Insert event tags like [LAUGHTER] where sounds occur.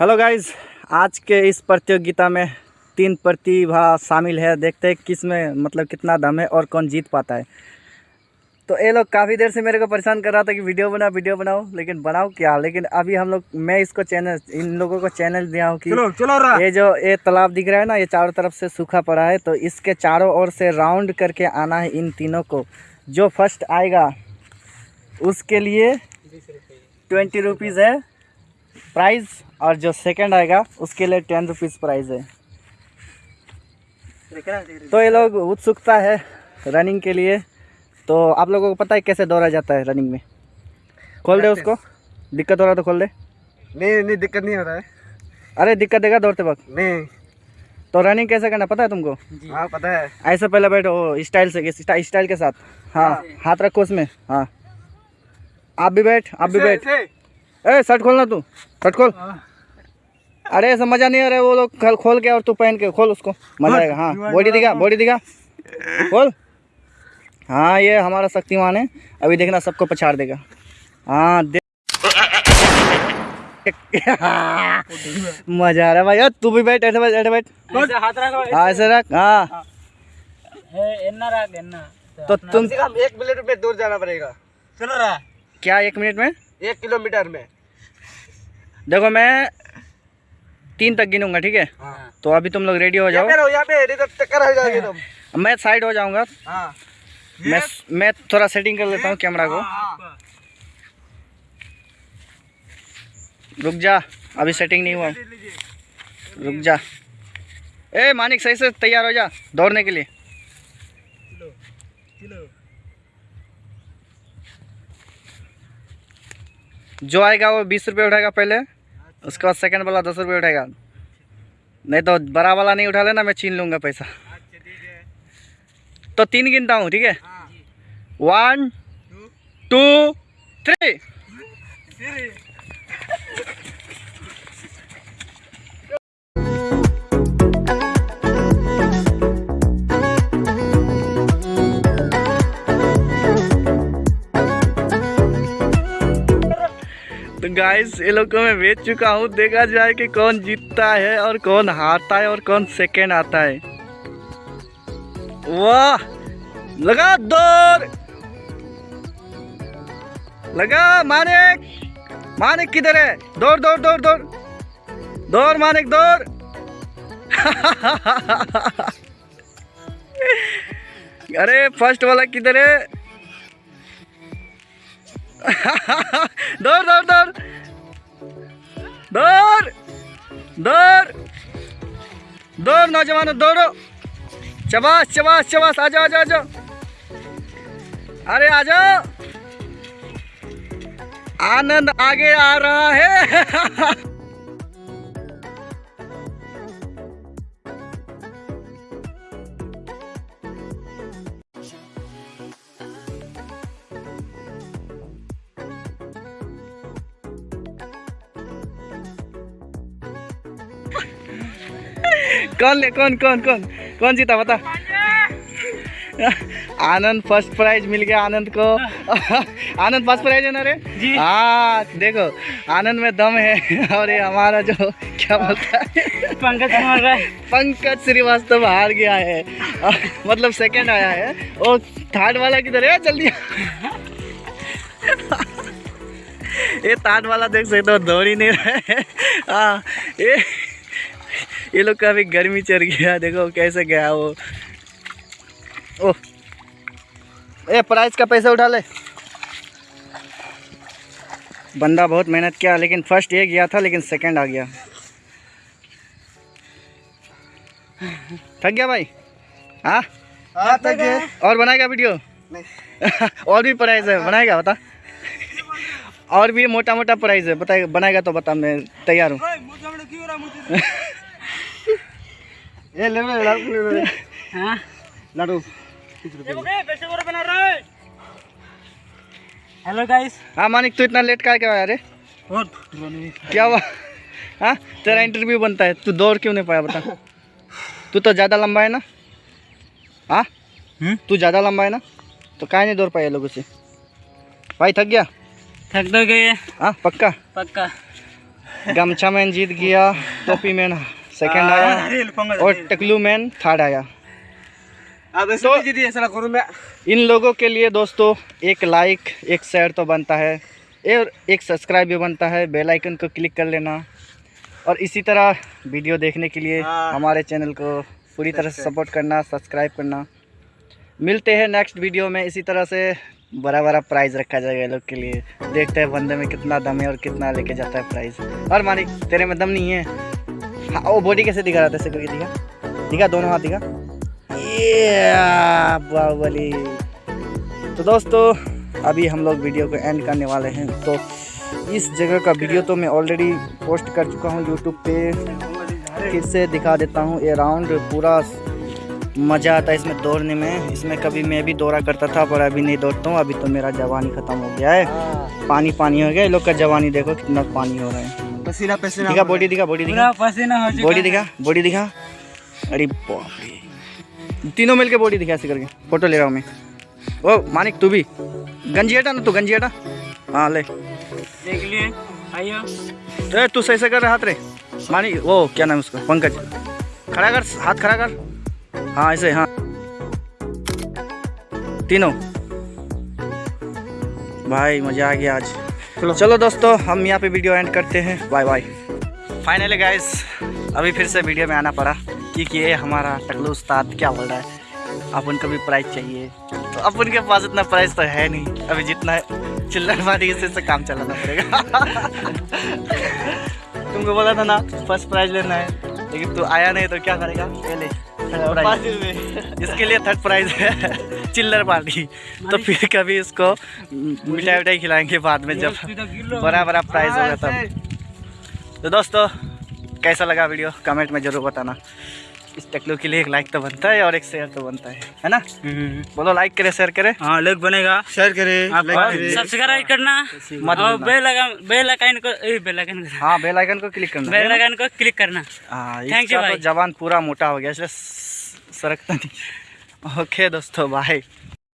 Hello guys आज के इस प्रतियोगिता में तीन प्रतिभा शामिल है। देखते हैं किसमें मतलब कितना दम है और कौन जीत पाता है। तो ये लोग काफ़ी देर से मेरे को परेशान कर रहा था कि वीडियो बनाओ वीडियो बनाओ लेकिन बनाओ क्या? लेकिन अभी हम लोग मैं इसको चैनल इन लोगों को चैनल दिया हूँ कि चलो चलो रहा ये जो ये तालाब दिख रहा है ना ये चारों तरफ़ से सूखा पड़ा है तो इसके चारों ओर से राउंड करके आना है इन तीनों को। जो फ़र्स्ट आएगा उसके लिए ट्वेंटी रुपीज़ है। प्राइस और जो सेकंड आएगा उसके लिए टेन रुपीज़ प्राइस है। तो ये लोग उत्सुकता है रनिंग के लिए। तो आप लोगों को पता है कैसे दौड़ा जाता है रनिंग में? खोल दे उसको। दिक्कत हो रहा तो खोल दे। नहीं नहीं दिक्कत नहीं हो रहा है। अरे दिक्कत देगा दौड़ते वक्त? नहीं। तो रनिंग कैसे करना पता है तुमको? हाँ पता है। ऐसे पहले बैठो स्टाइल से स्टाइल के साथ। हाँ हाथ रखो उसमें। हाँ। आप भी बैठ आप भी बैठ। ए शर्ट खोलना तू। शर्ट खोल। अरे ऐसा मज़ा नहीं आ रहा है वो लोग खोल के और तू पहन के खोल उसको। मज़ा आएगा। हाँ बॉडी दिखा बॉडी दिखा। खोल। हाँ ये हमारा शक्तिमान है। अभी देखना सबको पछाड़ देगा। हाँ दे मज़ा आ रहा है भाई। तू भी बैठ ऐसे बैठ ऐसे बैठ। रखो हाँ ऐसे रख। हाँ। ए, एन्ना रख एन्ना तो तुम एक मिनट में दूर जाना पड़ेगा। चलो रहा। क्या एक मिनट में? एक किलोमीटर में। देखो मैं तीन तक गिनूँगा ठीक है? हाँ। तो अभी तुम लोग रेडी हो जाओ। तो टक्कर हो जाओगे तुम। मैं साइड हो जाऊँगा। हाँ। मैं मैं थोड़ा सेटिंग कर लेता हूँ कैमरा को। रुक जा अभी सेटिंग नहीं हुआ। रुक जा। ए मानिक सही से तैयार हो जा दौड़ने के लिए। जो आएगा वो बीस रुपये उठाएगा पहले उसके बाद सेकंड वाला दस रुपये उठाएगा। नहीं तो बड़ा वाला नहीं उठा लेना मैं छीन लूँगा पैसा। तो तीन गिनता हूँ ठीक है? वन टू थ्री गाइस ये लोग को मैं बेच चुका हूँ। देखा जाए कि कौन जीतता है और कौन हारता है और कौन सेकेंड आता है। वाह! लगा दौड़ लगा मानिक! मानिक किधर है? दौड़ दौड़ दौड़ दौड़ दौड़ मानिक दौड़ [LAUGHS] अरे फ़र्स्ट वाला किधर है? दौड़ दौड़ दौड़ दौड़ दौड़ नौजवानों, दौड़ो। चबास चबास चबास आ जाओ आ जाओ। अरे आ जाओ। आनंद आगे आ रहा है। [LAUGHS] कौन ले कौन कौन कौन? कौन जीता बता। आनंद फ़र्स्ट प्राइज मिल गया आनंद को। आनंद फ़र्स्ट प्राइज है ना रे? जी। हाँ देखो आनंद में दम है और ये हमारा जो क्या बोलता है? पंकज पंकज श्रीवास्तव हार गया है। मतलब सेकंड आया है। और थर्ड वाला किधर है? जल्दी। ये थर्ड वाला देख सकते हो दौड़ ही नहीं रहा है। हाँ ये ये लोग का अभी गर्मी चढ़ गया देखो कैसे गया वो। ओह। ए प्राइस का पैसा उठा ले। बंदा बहुत मेहनत किया लेकिन फ़र्स्ट ये गया था लेकिन सेकंड आ गया। थक गया भाई? हाँ? हाँ तक है और बनाएगा वीडियो नहीं। [LAUGHS] और भी प्राइस है बनाएगा बता। और भी मोटा मोटा प्राइस है बताएगा बनाएगा तो बता मैं तैयार हूँ। ये ले लो लाडू ले लो हाँ? लाडू। हेलो गाइस हाँ मानिक तू इतना लेट का क्या आया रे? और? क्या हुआ? हाँ तेरा इंटरव्यू बनता है। तू दौड़ क्यों नहीं पाया बता। तू तो ज़्यादा लंबा है ना? हाँ? हम्म? तू ज़्यादा लंबा है ना? तो काहे नहीं दौड़ पाया लोगों से? भाई थक गया? थक तो गए। हाँ पक्का? पक्का। गमछा मैन जीत गया टोपी मैन सेकंड आया और टकलू मैन थर्ड आया तो इन लोगों के लिए दोस्तों एक लाइक एक शेयर तो बनता है और एक सब्सक्राइब भी बनता है बेल आइकन को क्लिक कर लेना और इसी तरह वीडियो देखने के लिए हाँ। हमारे चैनल को पूरी तरह से सपोर्ट करना सब्सक्राइब करना। मिलते हैं नेक्स्ट वीडियो में इसी तरह से बड़ा बड़ा प्राइज़ रखा जाएगा लोग के लिए। देखते हैं बंदे में कितना दम है और कितना लेके जाता है प्राइज़ और मानिक तेरे में दम नहीं है। हाँ वो बॉडी कैसे दिखा रहा था ऐसे करके दिखा दिखा दोनों हाथ दिखा ये बाहुबली। तो दोस्तों अभी हम लोग वीडियो को एंड करने वाले हैं। तो इस जगह का वीडियो तो मैं ऑलरेडी पोस्ट कर चुका हूँ यूट्यूब पे। फिर से दिखा देता हूँ ये राउंड पूरा मज़ा आता है इसमें दौड़ने में। इसमें कभी मैं भी दौड़ा करता था पर अभी नहीं दौड़ता हूँ। अभी तो मेरा जवानी ख़त्म हो गया है। पानी पानी हो गया लोग का जवानी देखो कितना पानी हो रहा है। पसीना पसीना दिखा बॉडी दिखा बॉडी दिखा। पूरा पसीना हो चुका बॉडी दिखा बॉडी दिखा। अरे बाप रे। तीनों मिलके बॉडी दिखा ऐसे करके। फ़ोटो ले रहा हूँ मैं। ओ मानिक तू भी। गंजी हटा ना तू गंजी हटा। हाँ ले। देख लिए आइयो। ए तू सही से कर हाथ रे। मानिक वो क्या नाम है उसका? पंकज। खड़ा कर हाथ खड़ा कर। हाँ ऐसे हाँ। तीनों। भाई मज़ा आ गया आज। चलो। चलो दोस्तों, हम यहाँ पे वीडियो एंड करते हैं। बाय बाय फाइनली गाइस अभी फिर से वीडियो में आना पड़ा क्योंकि ये हमारा टकलू उस्ताद क्या बोल रहा है? अपन को भी प्राइस चाहिए। तो अपन के पास इतना प्राइस तो है नहीं। अभी जितना चिल्लर मारी इसी से काम चलाना पड़ेगा। [LAUGHS] तुमको बोला था ना फ़र्स्ट प्राइज लेना है। लेकिन तू आया नहीं तो क्या करेगा? पहले थर्ड प्राइज इसके लिए थर्ड प्राइज है [LAUGHS] चिल्लर पार्टी तो फिर कभी इसको मिठाई उठाई खिलाएँगे बाद में जब बड़ा बड़ा प्राइज होगा तब। तो दोस्तों कैसा लगा वीडियो कमेंट में ज़रूर बताना। इस टकलू के लिए एक लाइक तो बनता है और एक शेयर तो बनता है है ना? बोलो लाइक करे शेयर करे। हाँ लाइक बनेगा। शेयर करें आप लाइक करें। सब्सक्राइब करना मत और बेल बेल आइकन को बेल आइकन हाँ बेल आइकन को क्लिक करना बेल आइकन को क्लिक करना। थैंक you, इसका तो भाई। जवान पूरा मोटा हो गया इसलिए सरकता नहीं। ओके दोस्तों बाय